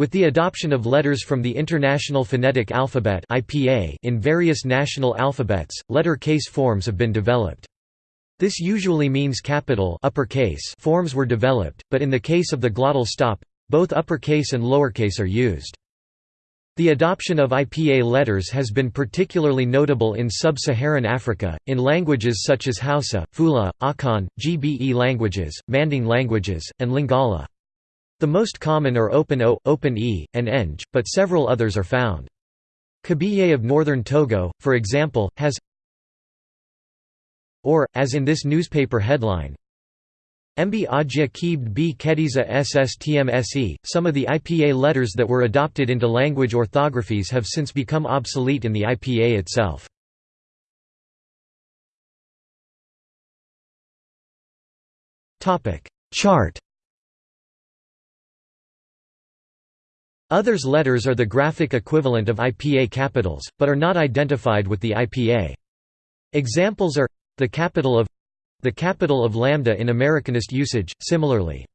With the adoption of letters from the International Phonetic Alphabet in various national alphabets, letter case forms have been developed. This usually means capital uppercase forms were developed, but in the case of the glottal stop, both uppercase and lowercase are used. The adoption of IPA letters has been particularly notable in sub-Saharan Africa, in languages such as Hausa, Fula, Akan, Gbe languages, Manding languages, and Lingala. The most common are open O, open E, and Eng, but several others are found. Kabiyé of northern Togo, for example, has or, as in this newspaper headline, Mb Keebd B Kediza SSTMSE. Some of the IPA letters that were adopted into language orthographies have since become obsolete in the IPA itself. Chart Others letters are the graphic equivalent of IPA capitals, but are not identified with the IPA. Examples are the capital of the capital of lambda in Americanist usage, similarly.